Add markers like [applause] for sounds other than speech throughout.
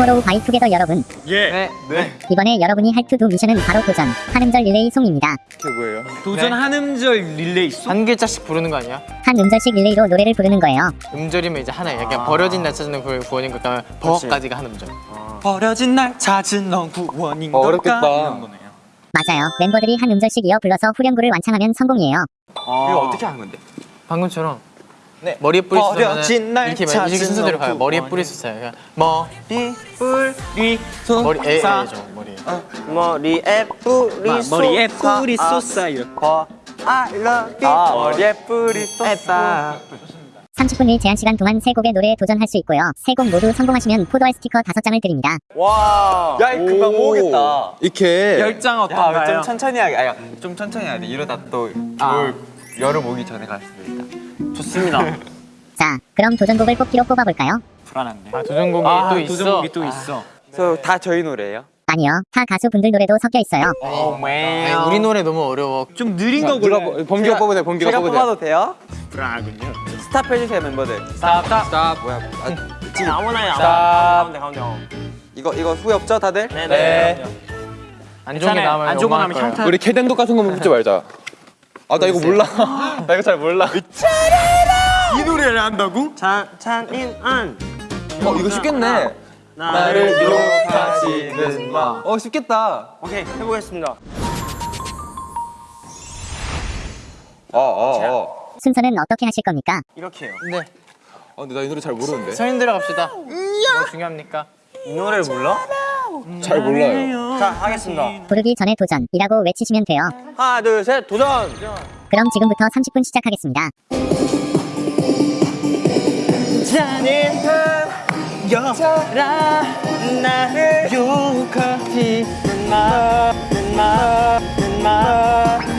투모로우 바이 투게더 여러분 예. 네. 네. 이번에 여러분이 할 To Do 미션은 바로 도전 한음절 릴레이 song입니다 그게 뭐예요? 도전 한음절 릴레이 song? 한 글자씩 부르는 거 아니야? 한 음절씩 릴레이로 노래를 부르는 거예요 음절이면 이제 하나 약간 버려진 날 찾는 구- 구원인 걸까 버까지가 한 음절 버려진 날 찾은 넌 구원인 어, 걸까? 맞아요 멤버들이 한 음절씩 이어 불러서 후렴구를 완창하면 성공이에요 이거 어떻게 하는 건데? 방금처럼 네. 머리에 뿌리 버려진 쏘면 날 이렇게 이렇게 순서대로 넌 가요. 머리에 구원인 뿌리 쏘요. 그러니까 머리 뿌리 소 머리 에사 머리. 머리에 뿌리 마- 머리에. 뿌리 아. 버 I love you 아, 머리에 뿌리 쏟아. 30분 일 제한 시간 동안 세 곡의 노래에 도전할 수 있고요. 세곡 모두 성공하시면 포도알 스티커 5장을 드립니다. 와 야, 이거 금방 모으겠다. 이렇게. 열장 야, 어떤가요? 좀 천천히 하게. 아야 좀 천천히 해야 돼. 이러다 또 올, 여름 오기 전에 갈 수도 있다 좋습니다. [laughs] 자 그럼 도전곡을 뽑기로 뽑아볼까요? 불안한데. 아 도전곡이 또 있어 도전곡이 또 있어. 저다 저희 노래예요? 아니요 타 가수분들 노래도 섞여 있어요 아니, 우리 노래 너무 어려워 좀 느린 거 누가 골라. 뽑- 범규가 뽑으세요. 범규가 제가 뽑으세요. 뽑아도 돼요? 불안하군요. 스탑 해주세요 멤버들 스탑 스탑 스탑. 뭐야? 아, 아무나 해 스탑. 가운데 가운데 이거 이거 후회 없죠 다들? 네. 안 좋은 게 나오면 안 좋은 거 거예요. 혈탄. 우리 캐덴독 같은 거만 붙지 말자. 아, 나 이거 몰라. [laughs] 나 이거 잘 몰라. 이 노래를 한다고? 찬찬인안 어, 이거 쉽겠네. 나를 욕하지는 마. 어, 쉽겠다. 오케이 해보겠습니다 어, 어, 어. 순서는 어떻게 하실 겁니까? 이렇게 해요 네 어, 근데 나 이 노래 잘 모르는데. 서인 들어갑시다 뭐 중요합니까? 이 노래를 몰라? 잘 몰라요. 자 하겠습니다. 부르기 전에 도전이라고 외치시면 돼요. 하나 둘 셋 도전! 그럼 지금부터 30분 시작하겠습니다. 잔인한 여자라 나를 욕하지는 마, 마, 마.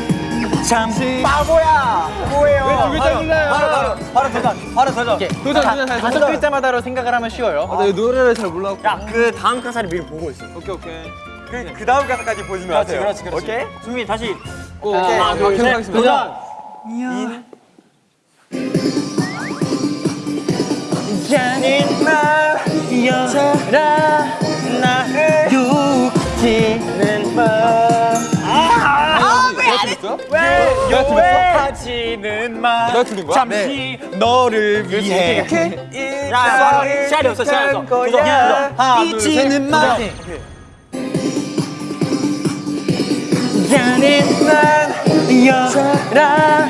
잠시 바보야 뭐예요? 왜 글자 몰라요? 바로 바로 바로 도전 바로 도전 도전 도전 다섯 글자마다로 생각을 하면 쉬워요 아, 나 이 노래를 잘 몰라. 야그 다음 가사를 미리 보고 있어 오케이, 오케이. 그, 그 다음 가사까지 보시면 그렇지, 하세요 그렇지, 그렇지. 오케이? 준비 다시 오, 오케이 아, 둘, 계속 셋, 하겠습니다. 도전 잔인한 여자라 나를 욕지 왜? 요해하지는 마. 내가 틀린 거야? 잠시 너를 위해. 야 시간이 없어 시간이 없어. 도전 하나 잊지는 마. 잔인한 여자라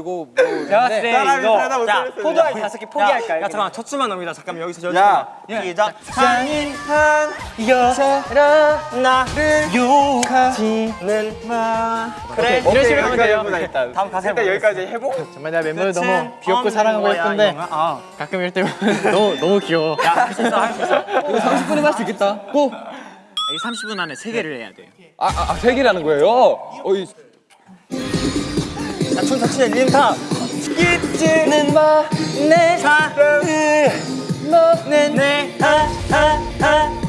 아, 뭐. 내가 봤을 때 이거. 자 포도알 다섯 개 포기할까요? 야 잠깐만. 첫 수만 넘기자. 잠깐만 여기서 저기 야 시작. 잔인한 여자라. 나를 욕하지는 마. 그래 이런 식으로 하면 돼요. 다음 가사 일단 여기까지 해보 정말 내가 멤버를 너무 귀엽고 사랑하고 예쁜데 가끔 이럴 때 [laughs] 너무 너무 귀여워. 할수 있어 할 수 있어 이거 30분에 할수 있겠다. 고! 이 30분 안에 세 개를 해야 돼요. 아, 아, 아, 세 개라는 거예요? 어, 이, 야, 춤 자체 림타 잊지는 마내 사랑을 너는 내아아아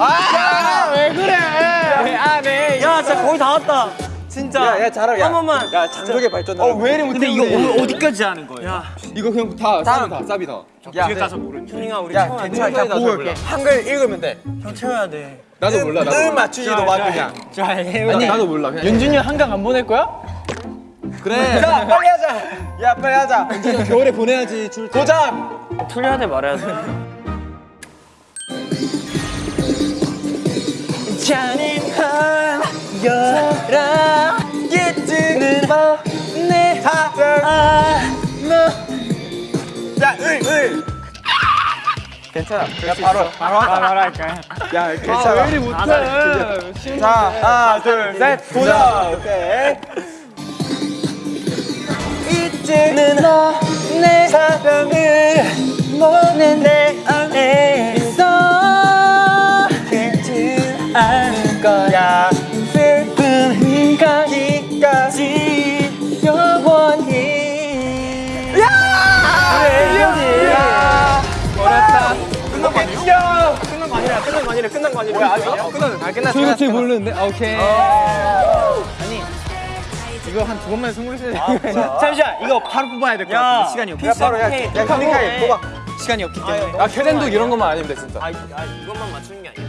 아, 왜 그래? 안해. 야, 진짜 거의 다 왔다. 진짜. 야, 야, 잘하- 야. 한 번만. 야, 장족의 발전. 어, 왜 이리 못해? 근데 이거 오- 어디까지 하는 거예요? 야, 이거 그냥 다, 쌉이 다, 쌉이 다. 뒤에 가서 모르는. 준이가 우리 야. 괜찮아. 한글 읽으면 돼. 형 채워야 돼. 나도 몰라, 나도 몰라. 맞추지도 마 그냥. 아니, 나도 몰라. 그냥. 윤준이 한강 안 보낼 거야? 그래. 자, 빨리 하자. 야, 빨리 하자. 겨울에 보내야지, 줄 때. 도전. 틀려야 돼, 말해야 돼. 잔인한 여자라 잊지는 마내 사랑 야, 을, 을. 괜찮아. 야, 바로, 바로, 바로 할까요? 야, 괜찮아. 왜 이리 못해? 자, 하나, 둘, 셋, 도전! 오케이. 잊지는 마내 사랑을 너는 내 안에 있어. 잊지 않을 거야. 슬픈 가기까지 영원히. 야! 야! 어렵다 끝난 거 아니야? 끝난 거 아니라 끝난 거 아니라 끝난 거 아니라 아직 끝난 아 끝났어 저희, 저희 모르는데? 아, 오케이. 이거 한 두 번만 성공했어야 돼. [laughs] 잠시만 이거 바로 뽑아야 될것 야, 같아. 시간이 없기 때문에. 바로 야, 야, 카미카이 뽑아. 시간이 없기 때문에. 아 캐덴도 이런 것만 아니면 돼 진짜. 아, 아, 이것만 맞추는 게 아니야.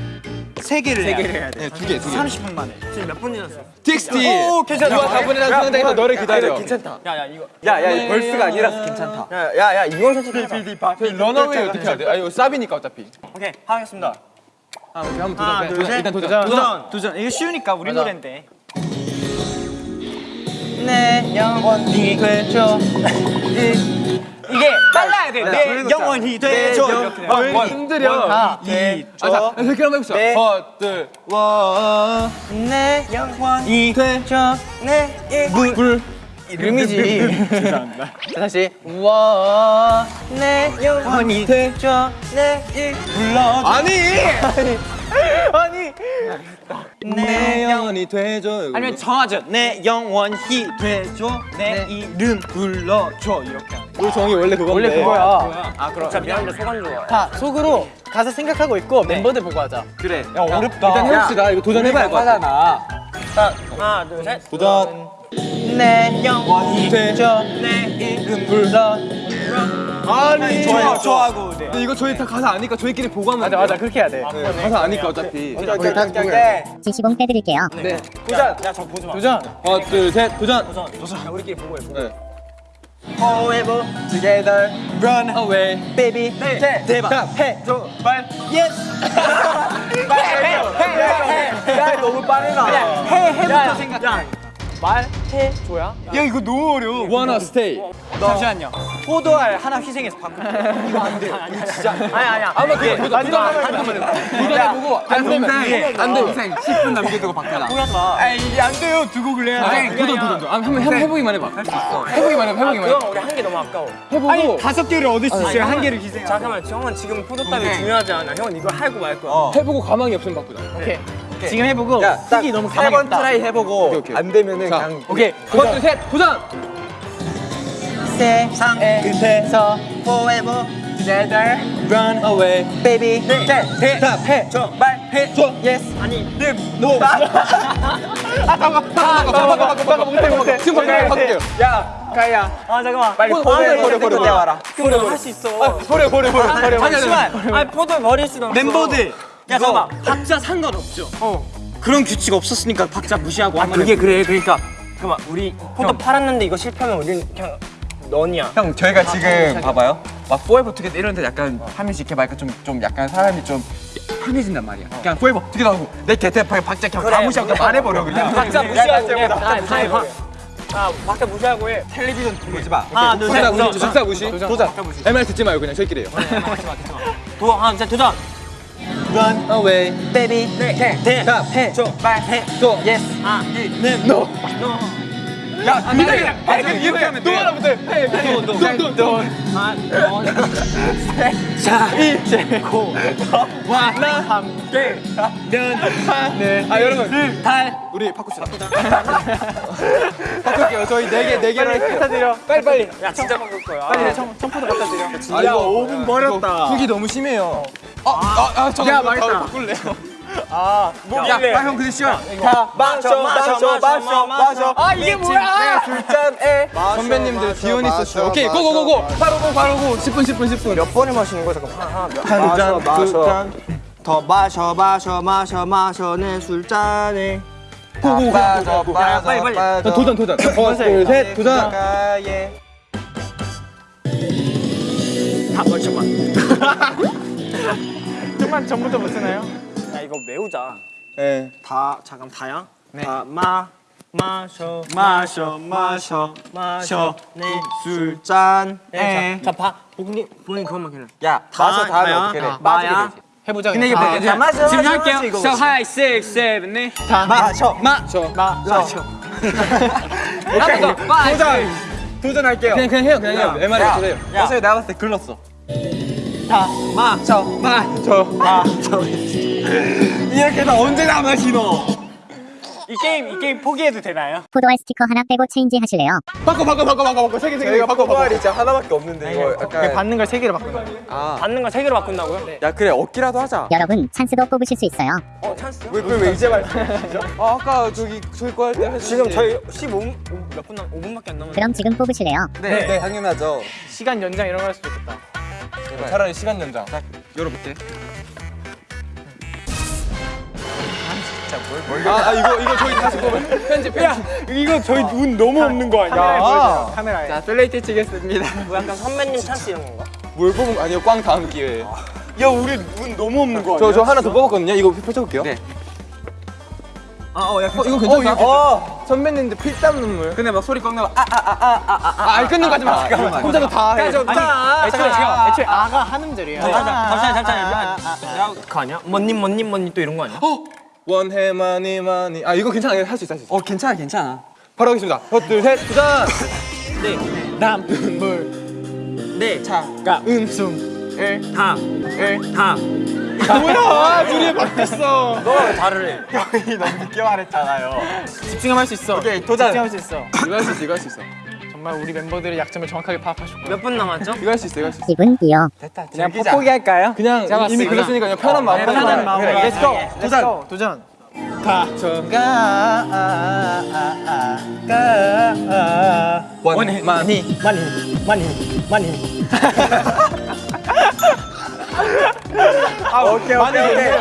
세 개를 세 개를 해야 돼. 네, 두 개, 두 개. 30분 만에. 지금 몇 분 지났어? TXT. 오, 괜찮아. 누가 다 보내라 승강장에서 너를 기다려. 괜찮다. 야, 야, 이거. 야, 야, verse가 아니라서 괜찮다. 야, 야, 야, 이건 솔직히 해봐. Run away 어떻게 해야 돼? 아, 이거 쌉이니까 어차피. 오케이, 하겠습니다. 아, 오케이, 한번 하나, 도전. 둘, 도전. 셋. 일단 도전. 도전. 도전. 이거 쉬우니까 우리 노래인데. 내 영원이 돼줘. 이게 빨라야 돼. 내 영원히 되죠. 아, 뭐 흔들려. 이 아, 자, 이렇게 한번 해봅시다. 네. 하나, 둘, 와. 내 영원히 되죠. 내 이름. 불. 이름이지. [laughs] 죄송합니다. 자, 다시. 우와. 내 영원히 되죠. 내 이름. 불러. 아니! [laughs] [laughs] 아니. 내 영혼이 되죠. 아니면 정하죠. 내 영원히 되죠. 내 이름 불러줘. 이렇게 하는 거. 우리 정이 원래 그건데. 원래 그거야. 아, 그럼. 자, 미안한데 소감 좋아. 다 속으로 가사 생각하고 있고 멤버들 보고 하자. 그래. 야, 어렵다. 일단 해봅시다. 이거 도전해봐야 할것 같아. 자, 하나, 둘, 셋. 도전. 내 영원히 되죠. 내 이름 불러. 아니. 좋아, 좋아하고. 네. 근데 이거 저희 다 가사 아니까 저희끼리 보고 하면 맞아, 맞아. 그렇게 해야 돼. 네, 가사 아니까 어차피. 오케이, 오케이, 오케이. 지시봉 빼드릴게요. 네. 도전. 야, 저 보지 마. 도전. 하나, 둘, 셋, 도전. 도전. 도전. 야, 우리끼리 보고 해. 보고. 네. Forever together. Run away. baby 대, 대답 해줘 말 yes [laughs] 야 너무 빠르다 해 해부터 생각 말해 줘야 야, 이거 너무 어려워. Wanna stay. 잠시만요. 포도알 하나 희생해서 바꿀게. 이거 안 돼. 아니, 진짜. 아니 아니야 한번 도전, 도전, 도전 한번 해봐. 도전해보고 안 되면 안 되면 10분 남겨두고 바뀌라. 마 아, 이게 안 돼요. 두 곡을 해야 아, 돼. 도전, 도전, 도전. 아, 한번 해- 해보기만 해봐. 해보기만 해봐, 해보기만 해봐. 그럼 우리 한 개 너무 아까워 해보고. 아니, 다섯 개를 얻을 수 있어요. 한 개를 희생. 잠깐만 형은 지금 포도 따위 중요하지 않아 형은 이거 하고 말 거야 해보고 가망이 없으면 바꾸자. 오케이. 지금 해보고 쓰기 너무 세번. try 해보고 오케이, 오케이. 안 되면은 자, 그냥 오케이. 하나, 둘, 셋, 도전. 세상의 끝에서 forever together Run away. baby 대 대 답해 정말 해줘 yes 아니 lim노 바꿔, 바꿔, 바꿔, 바꿔, 못해, 못해. 지금 바꿔, 바꿀게요. 야 가야 아 잠깐만 빨리 버려, 포도에 버려, 버려, 버려. 와라 그럼 할수 있어 버려, 버려, 버려, 버려. 아니. 잠시만 아니 포도 버릴 수는 없어 멤버들. 야, 잠깐만. 박자 상관없죠. 어. 그런 규칙 없었으니까 박자 무시하고 아 그게 그래. 그러니까 잠깐만 우리 포도 팔았는데 이거 실패하면 우리는 그냥 넌이야 형 저희가 지금 봐봐요. 막 forever together 이런 데 약간 한 명씩 이렇게 말까 좀, 좀 약간 사람이 좀 편해진단 말이야. 그냥 forever together 하고 내 박- 박자 그냥 다 무시하고 그냥 말해버려 그냥. 박자 무시하고 그냥 다 무시해 아 박자 무시하고 해. 텔레비전 보지 마. 하나 둘셋. 박자 무시, 도전. MR 듣지 말고 그냥 저희끼리 해요. 도전 하나 둘 도전 Run away. baby 대답해 정말 해줘 yes 아는 No. 야, 민혁이. 아, 이렇게 하면 또 하나 못해. 해, 해. 너, 너, 너. 자 이제 고와 함께 네. 아, 여러분. 달 우리 바꿉시다. 바꿀게요. [laughs] 저희 네 개, 네 개로 할게요. 빨리, 빨리. 야 진짜 바꿀 거야 빨리 청, 청포도 갖다 드려. 아, 이거 5분 버렸다. 훅이 너무 심해요. 아, 아, 아. 야, 망했다. 바꿀래요. 야, 형 근데 시원 다 마셔 마셔 마셔 마셔 아 이게 뭐야 술잔에 선배님들 디오니스 쇼. 오케이, 고고고고. 바로 고, 바로 고. 10분, 10분, 10분. 몇 번을 마시는 거야 잠깐 한 잔, 두 잔. 더 마셔 마셔 마셔 마셔 내 술잔에 고고, 빠져 고고. 빠져 빨리, 빨리. 도전, 도전. 하나, 둘, 셋, 도전. 가에 다 잠깐만 좀만 전부터 못 쓰나요? 야 이거 외우자 네. 다 잠깐 다야 다마 마셔 마셔 마셔 마셔 내 술잔에 자봐 보니 보니 그것만 그냥 야 마셔 다 하면 어떻게 돼 마야 해보자. 근데 이게 그냥. 뭐야? 마셔 지금 마셔, 할게요. 자, 하이, 식, 세븐, 네. 마셔 저. 마셔 한번 더. 도전. 도전할게요. 그냥, 그냥 해요, 그냥 해요. 야, 해요. 야. 어차피 내가 봤을 때 글렀어 마셔 이렇게 나 언제 다 마시노 이 게임 이 게임 포기해도 되나요? 포도알 스티커 하나 빼고 change 하실래요? 바꿔 바꿔 바꿔 바꿔 바꿔 세개 세개 바꿔 바꿔 포도알이 진짜 하나밖에 없는데 이거 약간 받는 걸 세 개로 바꾼다. 받는 거세 개로 바꾼다고요? 야 그래 얻기라도 하자 여러분 찬스도 뽑으실 수 있어요. 어 찬스. 왜왜 이제 말씀하시죠? 아 아까 저기 저희 거 할 때 지금 저희 15분 몇 분 남 5분밖에 안 남았는데. 그럼 지금 뽑으실래요? 네, 네 당연하죠 시간 연장 이런 거 할 수도 있겠다. 차라리 시간 연장. 자 열어볼게. 아, 아 이거 이거 저희 다시 보면 [laughs] 편집 편집. 이거 저희 운 너무 없는 거 카메라에 보여줘요. 카메라에. 자 플레이트 치겠습니다. 뭐 약간 선배님 찬스 이런 건가? 뭘 뽑은 거 아니요? 꽝 다음 기회에. 야 우리 운 너무 없는 거 아니야? 저 저 하나 더 뽑았거든요. 이거 펼쳐 볼게요. 네 아 어야 어, 이거 괜찮다. 어, 선배님들 필땀 눈물. 근데 막 소리 꺾는 거. 아, 아, 아, 아, 아, 아. 아 끊는 거 하지 마 잠깐만. 혼자서 다 해. 애초에 제가 애초에 아가 한 음절이에요. 잠시만 잠시만 야 그거 아니야? 뭐님 뭐님 뭐님 또 이런 거 아니야? 원해 많이 많이. 아, 이거 괜찮아. 할 수 있어, 할 수 있어. 어 괜찮아 괜찮아. 바로 하겠습니다. 하나, 둘, 셋, 도전. 남물 네. 차 가 음 숨 을 다. 을 다. 뭐야 둘이 바뀌었어 너왜 다를 해? 늦게 말했잖아요. 집중하면 할 수 있어. 오케이, 도전. 집중할 수 있어. 이거 할 수 있어, 이거 할 수 있어. 정말 우리 멤버들의 약점을 정확하게 파악하실 거예요. 몇분 남았죠? 이거 할 수 있어, 이거 할 수 있어. 2분이요. 됐다. 그냥 즐기자. 포기할까요? 그냥 이미. 그랬으니까 그냥 편한 마음으로. 네, 편한 마음으로. 그래, go. 도전. 도전. 가. 저가 아아아아가 원해 많이. 많이 많이 많이. 아, 오케이, 오케이, 오케이.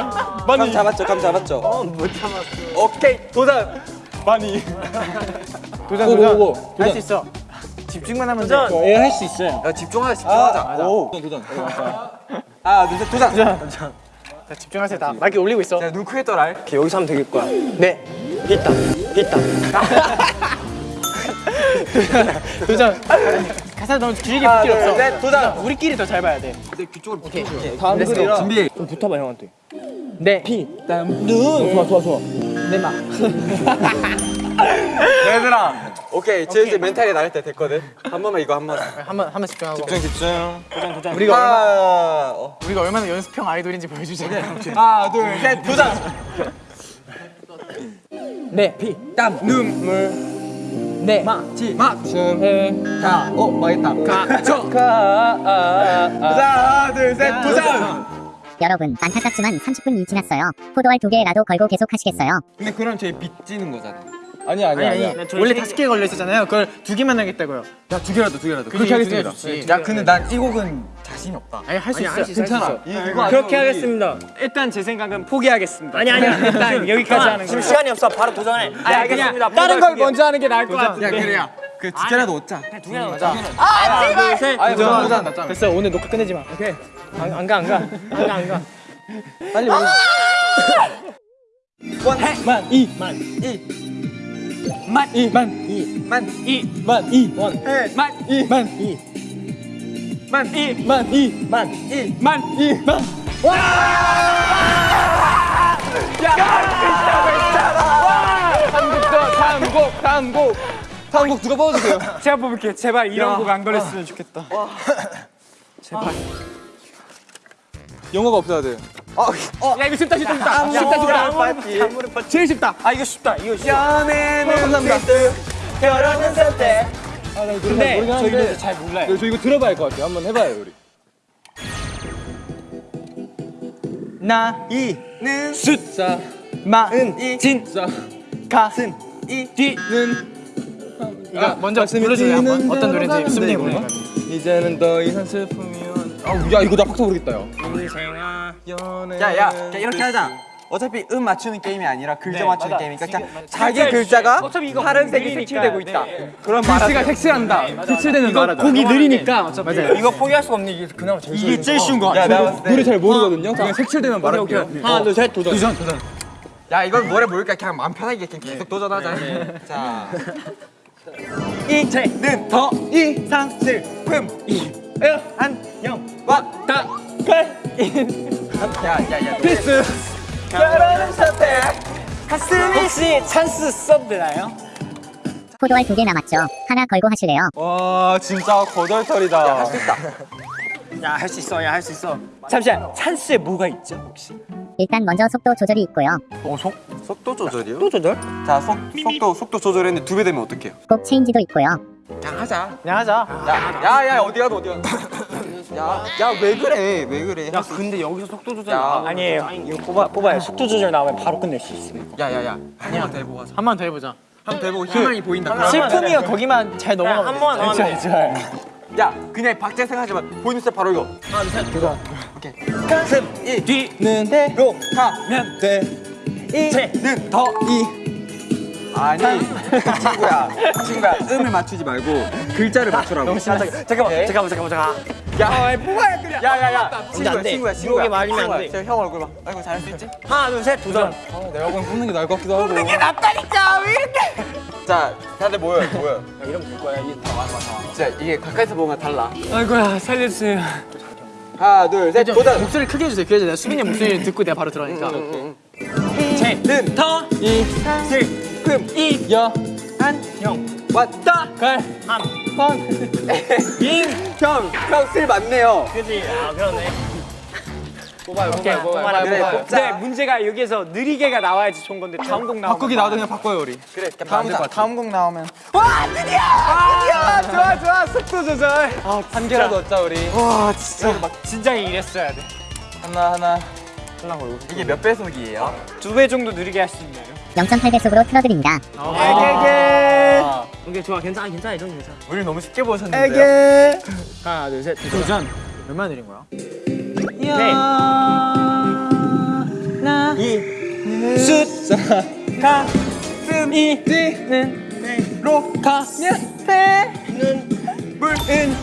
감 잡았죠, 감 잡았죠. 어, 못 잡았어. 오케이, 도전. 많이 도전 도전. 할 수 있어. 집중만 하면 돼. 도전. 예, 할수 있어요. 야, 집중하자, 집중하자. 오. 도전, 도전. 하나, 둘, 셋, 도전. 자, 집중하세요. 다 마이크 올리고 있어. 자, 눈 크게 떠라. 오케이, 여기서 하면 되길 거야. 네. 있다. 있다. [laughs] 도전. 가사 너무 길게 붙일 둘, 없어. 셋, 도전. 우리끼리 더 잘 봐야 돼. 오케이. 다음 let's go. 글이라. 준비. 좀 붙어봐 형한테. 네. 피. 눈. 좋아 좋아 좋아. 네 막. [laughs] 얘들아. 오케이, 제 이제 멘탈이 나갈 때 됐거든. 한 번만 이거 한 번. 한번 한번 집중하고. 집중, 집중. 도전 도전. 우리가 얼마나 하나, 어. 우리가 얼마나 연습형 아이돌인지 보여주자. 하나, 둘, 셋, 도전. 네. 피. 땀, 눈물. 네. 가, 어, 망했다. 가, 저. 가. 아, 아, 아. 하나, 둘, 셋, 도전. 여러분 안타깝지만 30분이 지났어요. 포도알 두 개라도 걸고 계속 하시겠어요? 근데 그럼 저희 빚지는 거잖아. 아니, 아니, 아니 아니. 원래 세 다섯 개 걸려 있었잖아요. 그걸 두 개만 하겠다고요. 야, 두 개라도, 두 개라도. 그렇게 하겠습니다. 야, 근데 난 이 곡은 자신이 없다. 아니 할 수 있어. 괜찮아. 이거 그렇게 하겠습니다. 일단 제 생각은 포기하겠습니다. 아니 아니야. 일단 여기까지 하는 지금 거. 시간이 없어. 바로 도전해. 아, 알겠습니다. 다른 걸. 먼저 하는 게 나을 것 야, 같은데. 그래야. 그두 개라도 얻자. 두 개나 넣자. 하나, 둘, 셋. 아니, 도전, 도전, 도전. 됐어. 오늘 녹화 끝내지 마. 오케이. 안, 안 가, 안 가. 안 가, 안 가. 빨리 오늘. 만, 이, 만, 이. 만, 이, 만, 이. 만, 이, 만, 이. 원. 해, 만, 이, 만, 이. 만, 이, 만, 이. 만. 이. 만, 이, 만. 다음 곡, 다음 곡, 다음 곡. 다음 곡 누가 뽑아주세요. 제가 뽑을게요. 제발 이런 곡 안 걸렸으면 좋겠다. [laughs] 영어가 없어야 돼. 야, 이거 쉽다, 쉽다, 쉽다. 쉽다, 쉽다. 제일 쉽다. 아 이거 쉽다. 이거 쉽다. 연애는 감사합니다. 결혼은 선택. 근데 저희 노래 잘 몰라요. 저 이거 들어봐야 할 것 같아요. 한번 해봐요, 우리. 나, 이는 숫자, 마은, 이 진, 자, 가슴, 이 뒤는. 이거 아, 먼저 불러주세요. 한번. 어떤 노래인지 이거는? 보니까. 이제는 더 이상 슬픔이면 아우 야 이거 나 박자 모르겠다 야 야야 이렇게 하자. 어차피 음 맞추는 게임이 아니라 글자 네, 맞추는 맞아. 게임이니까 그냥 자기 맞아. 글자가 어차피 이거 다른 색이 느리니까, 색칠되고 있다. 네. 그런 글씨가 색칠한다 색칠되는 이거 곡이 느리니까 어차피. 맞아요. 이거 포기할 수가 없는 게 그나마 제일 이게 제일 쉬운 거 같아. 야, 내가 봤을 때. 노래 잘 모르거든요 그냥 색칠되면 말할게요 하나, 둘, 셋, 도전. 도전 도전 야 이걸 노래 모르니까 그냥 마음 편하게 그냥 계속 도전하자. [laughs] 자. 이제는 더 이상 슬픔 안녕. 왔다. 야야야. 필수. 결혼은 선택. 혹시 찬스 써도 되나요? 포도알 두 개 남았죠. 하나 걸고 하실래요? 와 진짜 거덜털이다 할 수 있다. 야 할 수 있어. 야 할 수 있어. 잠시만. 찬스에 뭐가 있죠, 혹시? 일단 먼저 속도 조절이 있고요. 속도 조절이요? 또 조절? 자 속, 속도 속도 조절했는데 두 배 되면 어떡해요? 꼭 체인지도 있고요. 그냥 하자 그냥 하자. 야 야 야 어디 가도 어디 가도 야야 왜 그래? 왜 그래? 야 근데 여기서 속도 조절 야. 아니에요. 이거 뽑아, 뽑아요. 속도 조절 나오면 바로 끝낼 수 있어요 야야야. 한 번만 더 해보고 하자. 한 번 더 해보자. 한 번 더 해보고 희망이 보인다. 슬픔이요. 거기만 잘 넘어가면 한 번만 더 하면 돼야 그냥 박재생 하지만 보이는 스텝 바로 이거 뒤는 대로 가면 돼. 는더 이. 아니 친구야. 친구야. 음을 맞추지 말고 글자를 맞추라고. 잠깐만 잠깐만 잠깐만 잠깐만 야. 뽑아야 그냥 야 야 야. 친구야 안 돼. 친구야 친구야 이렇게 말이면 안 친구야. 돼. 저형 얼굴 봐. 아이고 잘할 수 있지? 하나 둘 셋 도전. 내가 그냥 뽑는 게 나을 것 같기도 하고. 뽑는 게 낫다니까 왜 이렇게. 자 다들 모여요 모여요. 이러면 될 거야. 이게 다 와서 와 진짜 이게 가까이서 보면 달라. 아이고야 살려주세요. 하나 둘 셋 도전. 목소리 크게 해주세요. 그래야 내가 수빈이 목소리 듣고 내가 바로 들어가니까. 는 더, 이, 금, 이, 여, 한, 형 왔다. 갈, 함. 번, [laughs] 형, 형슬 맞네요. 그지? 아 그러네. 뽑아요 오케이 뽑아라 그래, 뽑아요. 뽑자. 근데 문제가 여기서 느리게가 나와야지 좋은 건데 다음 곡 나오면 바꾸기 나와도 그냥 바꿔요 우리. 그래 다음, 다, 다음 곡 나오면. 아 좋아 좋아. 속도 조절. 한 개라도 얻자 우리. 와 진짜. 진짜 이랬어야 하나 하나. 이게 몇 배속이에요? 돼두 배 정도 느리게 할 수 있나요? 0.8배속으로 틀어드립니다. 에게 오케이 좋아. 괜찮아 괜찮아. 이 정도 괜찮아. 우리 너무 쉽게 보셨는데요? [laughs] 하나 둘 셋. 도전. 얼마나 느린 거야? 네. 나, 숫자. 가슴이. 뛰는 로. 가면 되는. 물은.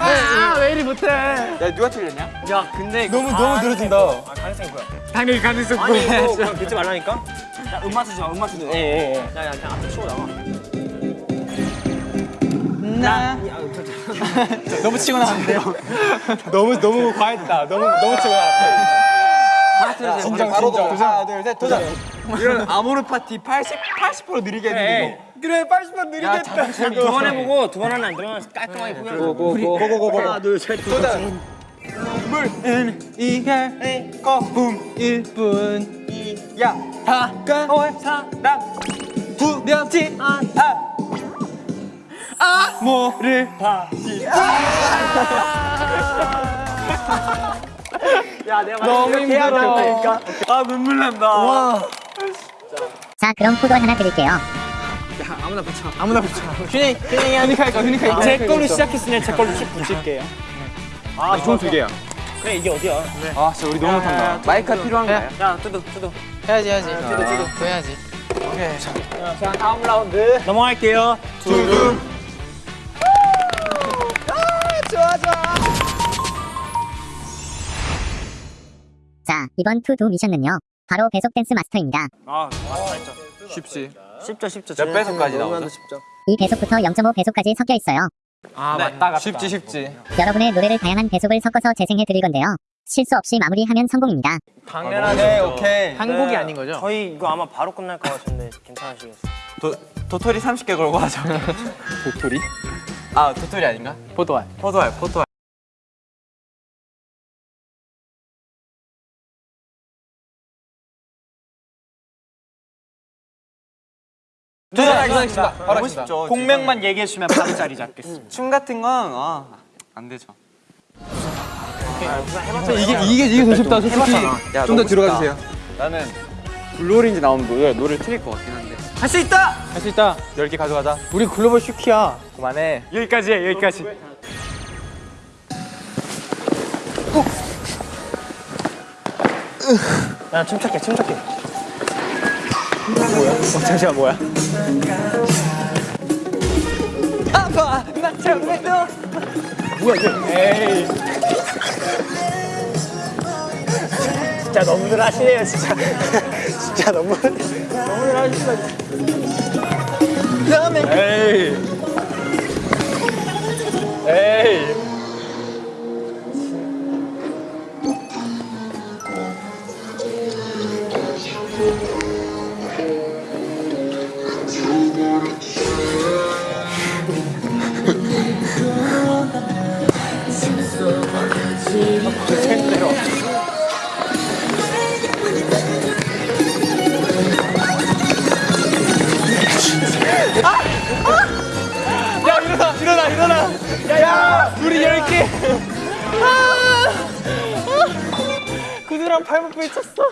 아, 왜 이리 못해? 야 누가 틀렸냐? 야 근데 너무, 너무 늘어진다. 아 가능성이 뭐야? 당연히 가능성 아니 이거 그냥 듣지 말라니까? 야 음악 쓰지 마 음악 쓰지 마 예예예. 야 야 그냥 앞에 치고 나와 나. [laughs] 너무 치고 나왔는데요. [laughs] 너무 너무 과했다. 너무 너무 치고 나왔다. 진정 진정. 하나 둘 셋 도전. 이런 아모르 파티 80, 80% 느리게 했는데 그래 80번 느리겠다. 두 번 해보고 두 번 하나 안 들어가면 깔끔하게 포기하고. 고고고고고. 하나 둘 셋 도전 물은 이별 거품 1분 야. 다가올 사람 두렵지 않아. 뭐를 다시 야 내가 너무 힘들어. 아 눈물 난다. 와. 자, 그럼 포도알 하나 드릴게요. 아무나 붙여. 휴닝 휴닝이 휴닝 할까 휴닝 할까. 제 걸로 시작했으니 제 걸로 쭉 붙일게요. 아 좋은 두 개야 그래 이게 어디야 아 진짜 우리 너무 못한다 마이크가 필요한가요? 야 뚜두 뚜두 해야지 해야지. 뚜두 뚜두. 또 해야지. 자 다음 라운드 넘어갈게요 두두 자, 이번 to do 미션은요. 바로 배속 댄스 마스터입니다. 아 맞다 쉽지 쉽죠 쉽죠 몇 배속까지 나오죠? 이 배속부터 0.5 배속까지 섞여 있어요. 아 맞다 맞다 쉽지 쉽지 여러분의 노래를 다양한 배속을 섞어서 재생해 드릴 건데요. 실수 없이 마무리하면 성공입니다. 당연하네 오케이 한 곡이 아닌 거죠? 저희 이거 아마 바로 끝날 것 같은데 괜찮으시겠어요? 도, 도토리 30개 걸고 하자 [laughs] 도토리? 아 도토리 아닌가? 포도알. 포도알 포도알 도전하겠습니다. 바로 너무 쉽죠 곡명만 얘기해 주면 바로 자리 잡겠습니다. [laughs] 춤 같은 건안 되죠. 이게 이게 이게 더 쉽다. 솔직히. 좀더 들어가 주세요. 나는 Blue Orange 나오면 노래, 노래 틀릴 것 같긴 한데. 할 수 있다. 할 수 있다. 10개 가져가자. 우리 글로벌 슈키야. 그만해. 여기까지야 여기까지. 야 춤췄게 춤췄게. 뭐야? 어, 잠시만 뭐야? 아파 나 정말도 뭐야 이게? 에이. 진짜 너무들 하시네요 진짜. [laughs] 진짜 너무 너무들 하시다. 에이 에이 구두랑 발목 부딪혔어.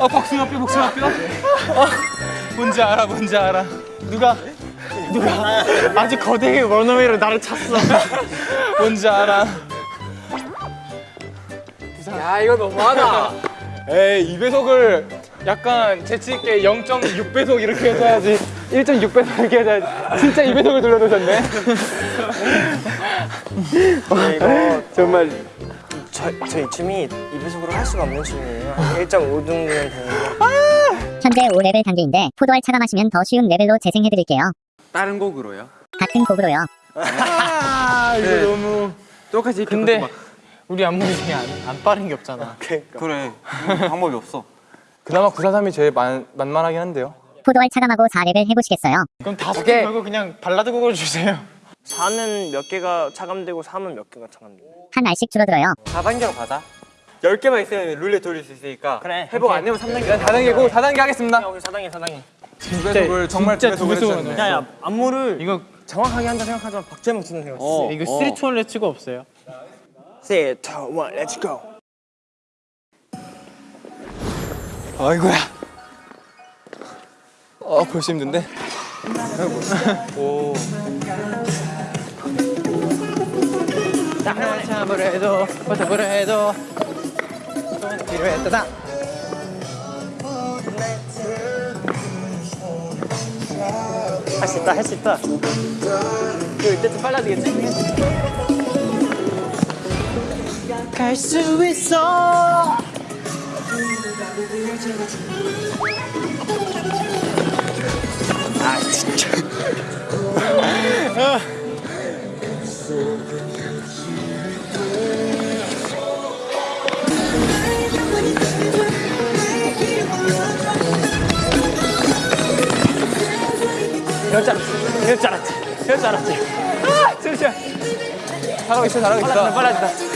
아 복숭아 뼈 복숭아 뼈? 아, 뭔지 알아 뭔지 알아. 누가? 누가? 아주 거대하게 원어웨이로 나를 찼어. 뭔지 알아. 야 이거 너무하다. 에이 2배속을 약간 재치있게 0.6배속 이렇게 해줘야지. 1.6배속 이렇게 해줘야지. 진짜 2배속을 돌려놓으셨네 이거 정말. 저, 저희 춤이 2배속으로 할 수가 없는 춤이에요. 1.5 정도면 되는데. 현재 5레벨 단계인데 포도알 차가 마시면 더 쉬운 레벨로 재생해드릴게요. 다른 곡으로요? 같은 곡으로요. 아 이거 너무. 똑같이 이렇게 근데 막- 우리 안무기 중에 안, 안 빠른 게 없잖아. 그래. 방법이 없어. 그나마 943이 제일 만, 만만하긴 한데요. 포도알 차감하고 4레벨 해보시겠어요? 그럼 다섯 개 말고 그냥 발라드 곡을 주세요 4는 몇 개가 차감되고 3은 몇 개가 차감되고 한 알씩 줄어들어요. 4단계로 가자 10개만 있으면 룰렛 돌릴 수 있으니까 그래 회복 안 되면 3단계. 일단 4단계고 4단계 하겠습니다. 여기 4단계 4단계. 2배속을 정말 진짜 2배속을 두 배속으로 해주셨네 야야 안무를 이거 정확하게 한다 생각하지만 박재명 치는 생각. 어. 이거 3, 2, 1 let's go 없어요? Say 2, 1, let's go. 아이고야. 어 벌써 힘든데? 오 참을 해도 버텨보려 해도. 또 필요했다 할수 있다 할 수 있다 이때쯤 빨라야 되겠지? 갈 수 있어 이럴 줄 알았지 이럴 줄 알았지 이럴 줄 알았지 아 진짜 잘하고 있어. 잘하고 있어 빨라진다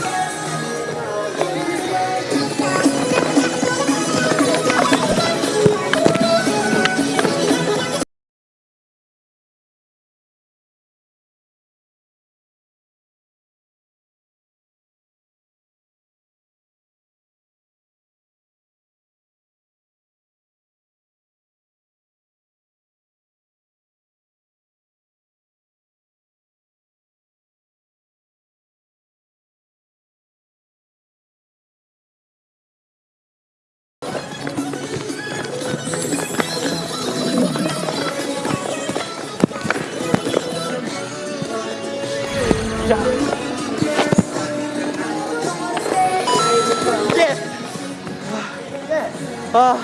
야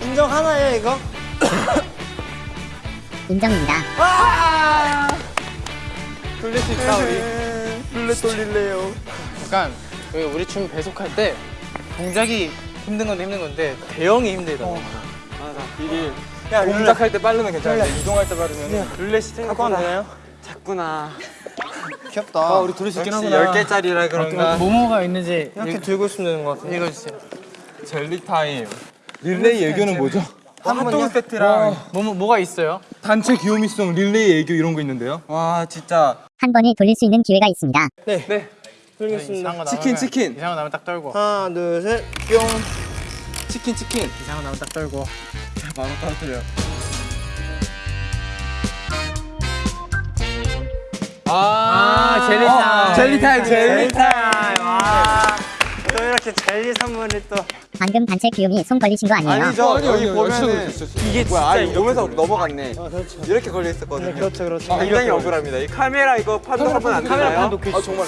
인정 하나요 이거? [coughs] 인정입니다. 돌릴 수 있다 우리. 룰렛 돌릴래요. 약간 우리, 우리 춤 배속할 때 동작이 힘든 건데 힘든 건데 대형이 힘들더라고 이게 동작할 때 빠르면 괜찮은데 이동할 때 빠르면 룰렛이 가면 되나요? 작구나 귀엽다. 아 우리 수 있긴 하구나 10개짜리라 그런가. 뭐뭐가 있는지 이렇게 들고 있으면 되는 것 같아요 읽어주세요. 젤리 타임. 릴레이 애교는 뭐죠? 핫도그 세트랑 뭐, 뭐, 뭐가 있어요? 단체 귀요미송 릴레이 애교 이런 거 있는데요? 와 진짜. 한 번이 돌릴 수 있는 기회가 있습니다. 돌리겠습니다. 이상한 거 치킨, 치킨. 이상한 거 나오면 딱 떨고. 하나 둘 셋 뿅. 치킨 치킨. 이상한 거 나오면 딱 떨고. 바로 떨어뜨려 아, 젤리 타임. 젤리 타임 젤리 타임. 와 또 이렇게 젤리 선물을 또. 방금 단체 귀요미송 걸리신 거 아니에요? 아니죠. 아니, 여기 보면은. 이게 뭐야 아 이거 오면서 넘어갔네. 이렇게 걸려 있었거든요. 그렇죠 그렇죠. 굉장히 억울합니다. 이 카메라 이거 판독하면 안 카메라 되나요? 판독해 아 정말.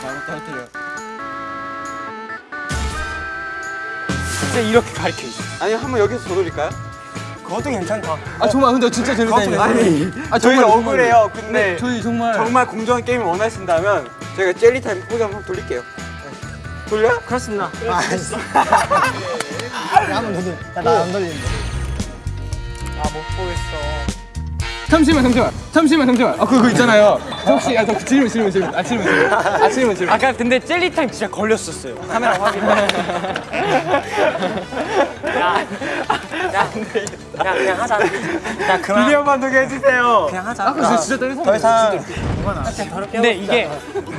바로 떨어뜨려 진짜 이렇게 가르쳐 주죠 아니 한번 여기서 더 돌릴까요? 그것도 괜찮다. 아 정말 근데 진짜 타임 아니 아 저희 정말 억울해요. 근데 저희 정말 정말 공정한 게임을 원하신다면 저희가 젤리 타임 포기 한번 돌릴게요. 돌려? 그렇습니다. 잠시만 잠시만. 잠시만 잠시만. 아 그거 있잖아요. 혹시 아저 질문 질문 질문. 아 질문 질문. 아 질문 질문. 아까 근데 젤리 타임 진짜 걸렸었어요. 카메라 확인 [laughs] 그냥 그냥 하자. 그냥 그만. 비디오 만들게 해주세요. 그냥 하자. 아, 진짜 떨리는 더 이상 근데 이게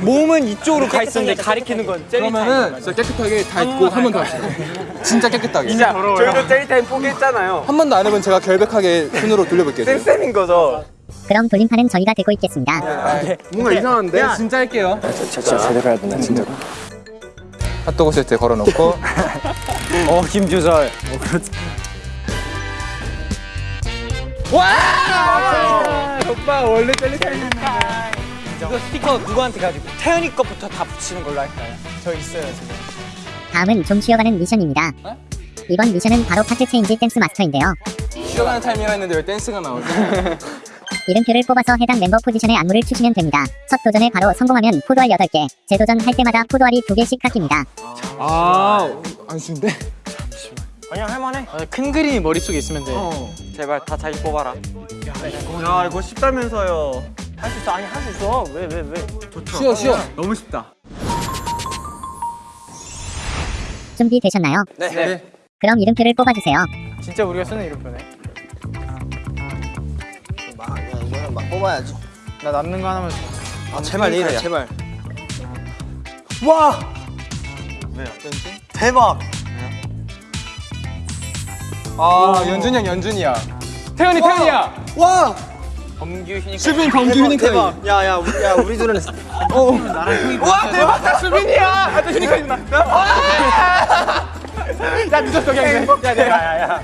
몸은 이쪽으로 가 있었는데 가리키는 건 그러면은 진짜 깨끗하게 다 입고 한 번더 합시다. 진짜 깨끗하게. 진짜 저희도 젤리타임 포기했잖아요. 한 번도 안 해본 제가 결백하게 손으로 돌려볼게요. 쌤인 거죠. 그럼 돌림판은 저희가 되고 있겠습니다. 뭔가 이상한데? 진짜 할게요. 진짜 제대로 해야 되나 진짜. 핫도그 세트에 걸어놓고 [laughs] 어 김주설. 와! 오빠 원래 젤리타임. 이거 스티커 누구한테 가지고 태현이 것부터 다 붙이는 걸로 할까요? 저 있어요 지금. 다음은 좀 쉬어가는 미션입니다. 이번 미션은 바로 파트 체인지 댄스 마스터인데요. 쉬어가는 타이밍이라 했는데 왜 댄스가 나오지? [laughs] 이름표를 뽑아서 해당 멤버 포지션의 안무를 추시면 됩니다. 첫 도전에 바로 성공하면 포도알 8개, 재도전 할 때마다 포도알이 2개씩 깎입니다. 아, 안 쉬운데? 아니야 할만해. 아, 큰 그림이 머릿속에 있으면 돼. 제발 다 자기 뽑아라. 야 이거 쉽다면서요. 할 수 있어. 아니 할 수 있어. 왜 왜 왜? 쉬어, 쉬어. 너무 쉽다. 준비되셨나요? 네. 그럼 이름표를 뽑아주세요. 진짜 우리가 쓰는 이름표네. 막 뽑아야지. 나 남는 거 하나만 줘. 아 제발 이래 제발. 와! 대박. 아, 연준이 형, 연준이야. 태연이, 태연이야. 와. 범규 휴닝. 수빈, 범규, 휴닝. 대박. 야야 우리 야 우리 둘은 와, 대박! 나 수빈이야! 아, 또 휴닝까지 나. 야, 늦었어, 그냥. 야, 내가. 야야야.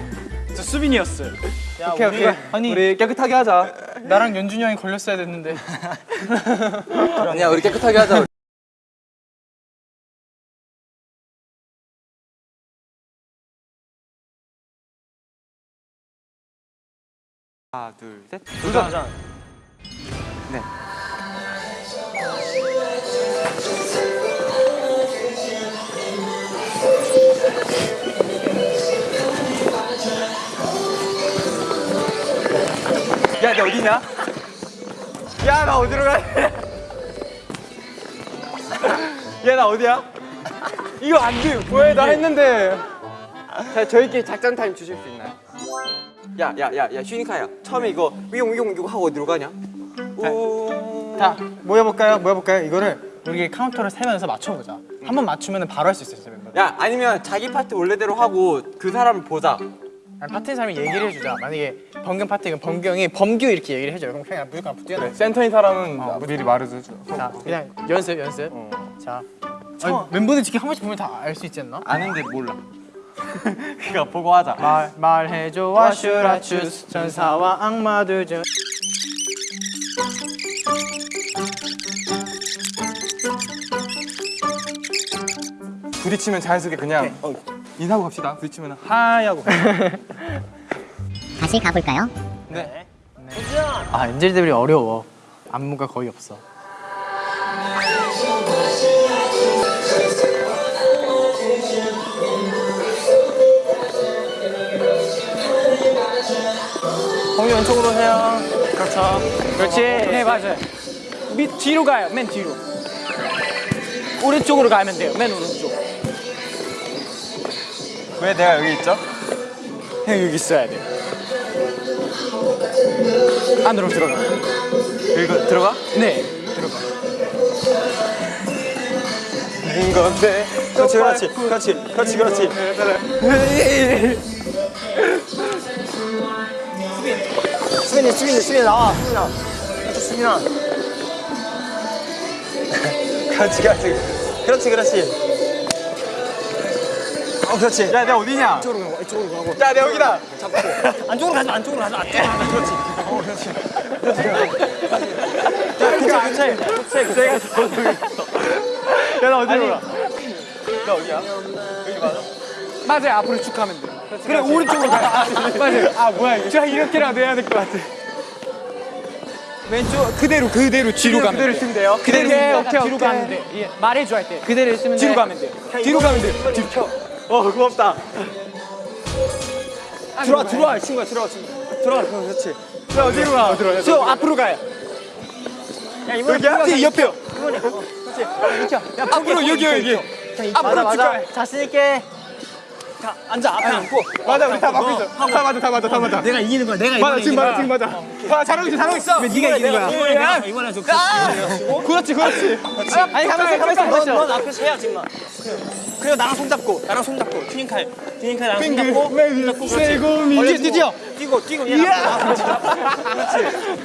저 수빈이었어요. 야, 오케이, 오케이. 아니 우리 깨끗하게 하자. 나랑 연준이 형이 걸렸어야 됐는데. [laughs] 아니야, 우리 깨끗하게 하자. 하나 둘 셋. 도전. 야, 너 어디냐? 야, 나 어디로 가야 돼? 야, 나 어디야? 이거 안 돼. 왜, 나 했는데. 자, 저희끼리 작전 타임 주실 수 있나요? 야, 야, 야, 야, 휴닝카이야. 처음에 이거 위용 위용 위용 하고 어디로 가냐? 오. 다 모여볼까요? 모여볼까요? 이거를 우리 카운트를 세면서 맞춰보자. 한 번 맞추면 바로 할 수 있어요, 멤버. 야, 아니면 자기 파트 원래대로 하고 그 사람을 보자. 파트인 사람이 얘기를 해주자. 만약에 범균 파트이면 범규 형이 범규 이렇게 얘기를 해줘요. 그럼 그냥 무조건 앞으로 뛰어나. 센터인 사람은 미리 말해줘. 자, 그냥 연습, 연습. 자, 아니, 멤버들 지금 한 번씩 보면 다 알 수 있지 않나? 아는데 몰라. [laughs] 그니까 보고 하자. 말 말해줘 What should I choose 전사와 악마들 중 부딪히면 자연스럽게 그냥 인사하고 갑시다. 부딪히면 하야고. [laughs] 다시 가볼까요? 아 엔젤들이 어려워. 안무가 거의 없어. 범위 왼쪽으로 해요. 그렇죠. 그렇지. 네 맞아요. 밑 뒤로 가요. 맨 뒤로. 오른쪽으로 가면 돼요. 맨 오른쪽 왜 내가 여기 있죠? 형 여기 있어야 돼 안으로 들어가 이거 들어가? 네 들어가 인 건데. 그렇지, 그렇지, 그렇지, 그렇지, 그렇지. 수빈이 수빈이 수빈이 나와. 수빈아. 그렇지 수빈아. 그렇지, 그렇지, 그렇지, 그렇지. 어 그렇지. 야, 내가 어디냐? 이쪽으로 가고 이쪽으로 가고. 야, 내가 여기다. 안쪽으로 가지 마. 안쪽으로 가지 마. 안쪽으로 가지 마. 그렇지. 어 그렇지. 그렇지. 야 괜찮아 괜찮아. 내가 저쪽에 있어. 야, 나 어디로 가? 나 어디야? 여기 맞아? 맞아요 앞으로 쭉 가면 돼 그래, 오른쪽으로 가. 맞아요 아 뭐야 이거 제가 이렇게라도 해야 될 것 같아 왼쪽 그대로 그대로 뒤로 가면 그대로 돼. 쓰면 돼요 그대로 오케이, 오케이, 돼. 뒤로 가면 돼 예, 말해줘 할 때 그대로 쓰면 뒤로 돼 가면 돼. 뒤로 가면 돼. 뒤로. 어, 고맙다. 들어와 들어와 친구야 들어와 친구. 들어와 그렇지. 야, 어디로 가? 들어. 저 앞으로 가요. 야 이번에 여기야? 뒤 옆에요. 그렇지. 야 앞으로 여기 여기. 앞으로 맞아 맞아. 자신 있게. 다 앉아 앞에 앉고. 맞아 우리 다 맞고 있어. 다 맞아 다 맞아 다 맞아. 내가 이기는 거야 내가 맞아 지금 맞아 지금 맞아. 아 잘하고 있어 잘하고 있어. 네가 이기는 거야? 이번에 이번에 좀 그렇지. 그렇지 아니 가만있어 가만있어 넌, 앞에서 해야 지금만 그리고 나랑 손잡고 나랑 손잡고. 튜닝카이 튜닝카이 나랑 손잡고. 매일 세고미 뛰어 뛰어. 뛰고 뛰고 얘랑 그렇지.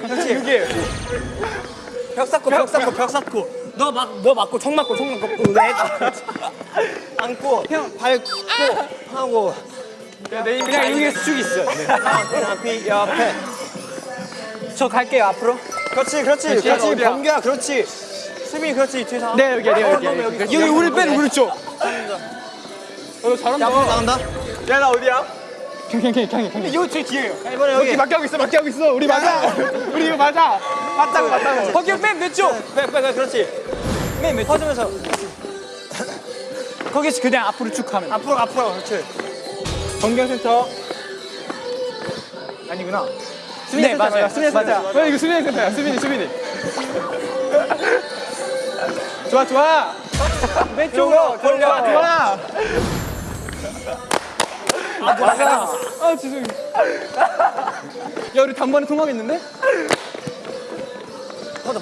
그렇지. 벽 쌓고 벽 쌓고 벽 쌓고 너 막 너 맞고 총 맞고 총 맞고 왜 [laughs] 안고 형 밟고 하고 그냥 여기에서 쭉 있어. 비 옆에. 저 갈게요 앞으로. 그렇지 그렇지 그렇지. 범규야? 그렇지. 수빈이 그렇지. 뒤에서 네 여기 여기 여기 여기, 여기 여기. 여기 우리 뺀 우리 쪽. 어, 잘한다. 야, 앞으로 나간다. 야 나 어디야? 경경 경 경 경경 이거 제 뒤에요. 이번에 여기. 맞게 하고 있어 맞게 하고 있어 우리 맞아 [laughs] 우리 이거 맞아 맞다고 맞다고 거기 맨 왼쪽. 빼, 빼, 빼, 그렇지. 맨 왼쪽. 퍼지면서 [laughs] 거기서 그냥 앞으로 쭉 가면. 앞으로, 앞으로, 그렇지. 건경센터 아니구나. 네, 맞아요. 수민이 센터 맞아. 어 이거 수민이 센터야 수민이 수민이 [laughs] 좋아 좋아 왼쪽으로 좋아 돌려. 좋아 아 맞아. 아 죄송해요 야 우리 단번에 통하겠는데?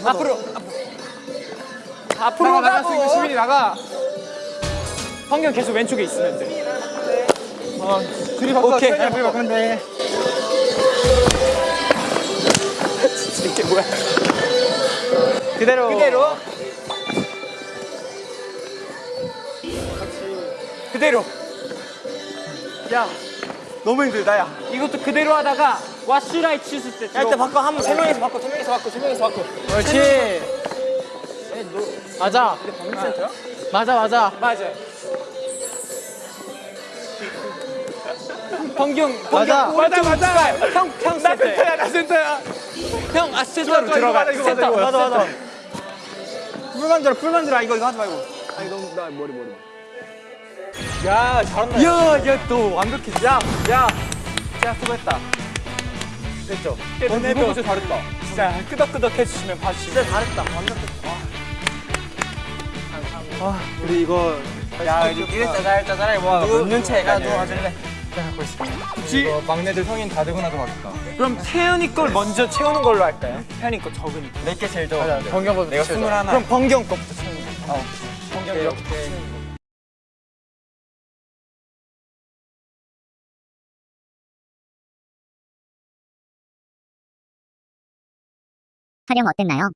앞으로. 앞으로 나가 있는 가고. 수민이 나가 환경 계속 왼쪽에 있으면 돼. 어 둘이 바꿔 오케이. 둘이 바꾸면 돼 [laughs] 이게 뭐야? 그대로 그대로. 그대로. 야, 너무 힘들다, 야. 이것도 그대로 하다가 와슈라이 치실 때. 야, 일단 바꿔. 한 번, 세 명이서 바꿔, 두 명이서 바꿔, 세 명이서 바꿔. 그렇지 맞아 맞아 맞아 [laughs] 맞아. 번경, 맞아. 번경 맞아, 오른쪽 맞아. 형, 형나 센터. 센터야 나 센터야 형 이거 들어가. 맞아, 이거 맞아, 센터. 이거 맞아, 맞아. 센터. 풀 만들어, 풀 만들어. 이거, 이거 하지 말고. 야 잘한다 야, 야, 또 완벽해. 야, 야, 야, 수고했다. 됐죠? 이거 진짜 잘했다. 진짜 끄덕끄덕 해주시면 봐주시면. 진짜 잘했다. 완벽했다. 우리 이거 야, 이거 짜잘, 짜잘하게 모아. 몇년 차이가 야, 누가 가질래? 이거 막내들 성인 다 되고 나서 봤다. 그럼 태연이 걸 먼저 채우는 걸로 할까요? 태연이 거 적으니까. 내게 제일 적어. 번경보다 내가 스물하나. 그럼 번경 거부터 채우는 거. 번경 이렇게. 촬영 어땠나요?